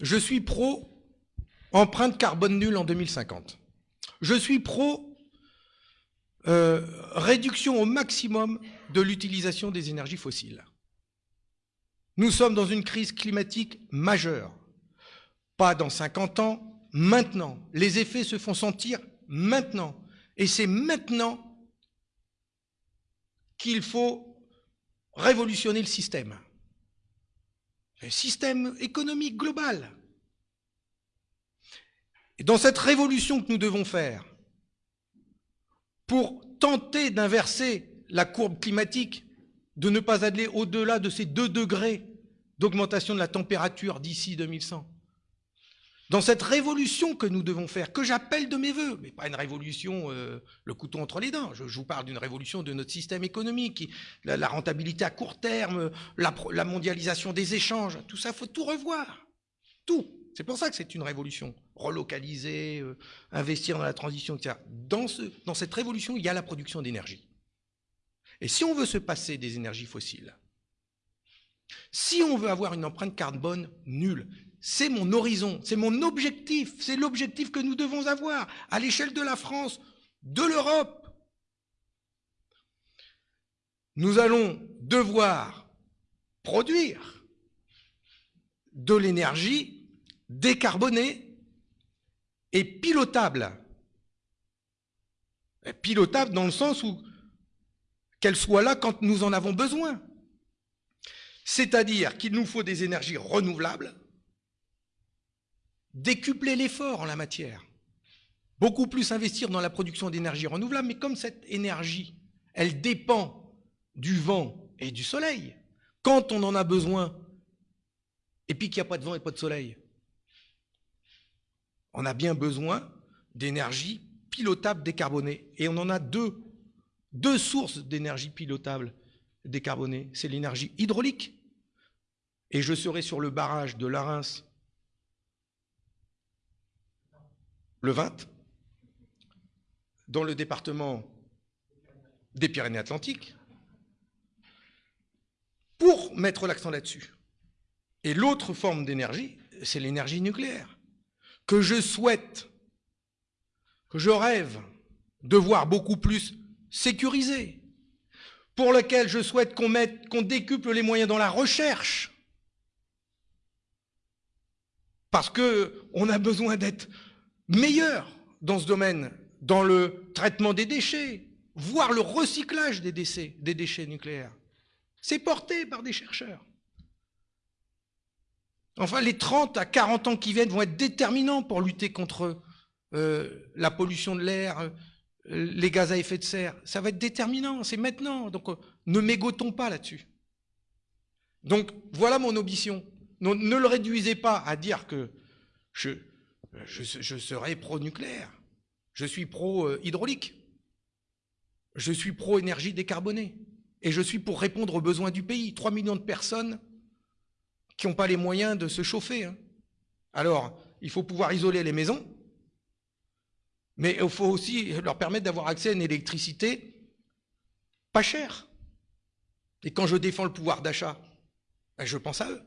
je suis pro empreinte carbone nulle en 2050. Je suis pro euh, réduction au maximum de l'utilisation des énergies fossiles. Nous sommes dans une crise climatique majeure. Pas dans 50 ans, maintenant. Les effets se font sentir maintenant. Et c'est maintenant qu'il faut révolutionner le système. Système économique global. Dans cette révolution que nous devons faire, pour tenter d'inverser la courbe climatique, de ne pas aller au-delà de ces 2 degrés d'augmentation de la température d'ici 2100, dans cette révolution que nous devons faire, que j'appelle de mes voeux, mais pas une révolution, euh, le couteau entre les dents, je, vous parle d'une révolution de notre système économique, la, rentabilité à court terme, la, mondialisation des échanges, tout ça, il faut tout revoir, tout. C'est pour ça que c'est une révolution. Relocaliser, euh, investir dans la transition, etc. Dans, dans cette révolution, il y a la production d'énergie. Et si on veut se passer des énergies fossiles, si on veut avoir une empreinte carbone nulle, c'est mon horizon, c'est mon objectif, c'est l'objectif que nous devons avoir à l'échelle de la France, de l'Europe. Nous allons devoir produire de l'énergie décarbonée et pilotable. pilotable dans le sens où qu'elle soit là quand nous en avons besoin. C'est-à-dire qu'il nous faut des énergies renouvelables décupler l'effort en la matière, beaucoup plus investir dans la production d'énergie renouvelable, mais comme cette énergie, elle dépend du vent et du soleil, quand on en a besoin, et puis qu'il n'y a pas de vent et pas de soleil, on a bien besoin d'énergie pilotable décarbonée. Et on en a deux, deux sources d'énergie pilotable décarbonée. C'est l'énergie hydraulique, et je serai sur le barrage de Larens le 20, dans le département des Pyrénées-Atlantiques, pour mettre l'accent là-dessus. Et l'autre forme d'énergie, c'est l'énergie nucléaire, que je souhaite, que je rêve de voir beaucoup plus sécurisée, pour laquelle je souhaite qu'on qu'on décuple les moyens dans la recherche, parce qu'on a besoin d'être meilleur dans ce domaine, dans le traitement des déchets, voire le recyclage des déchets, des déchets nucléaires. C'est porté par des chercheurs. Enfin, les 30 à 40 ans qui viennent vont être déterminants pour lutter contre euh, la pollution de l'air, euh, les gaz à effet de serre. Ça va être déterminant, c'est maintenant. Donc, euh, ne mégotons pas là-dessus. Donc, voilà mon ambition. ne le réduisez pas à dire que je, je, serai pro-nucléaire. Je suis pro-hydraulique. Je suis pro-énergie décarbonée. Et je suis pour répondre aux besoins du pays. 3 millions de personnes qui n'ont pas les moyens de se chauffer. Hein. Alors, il faut pouvoir isoler les maisons, mais il faut aussi leur permettre d'avoir accès à une électricité pas chère. Et quand je défends le pouvoir d'achat, ben, je pense à eux.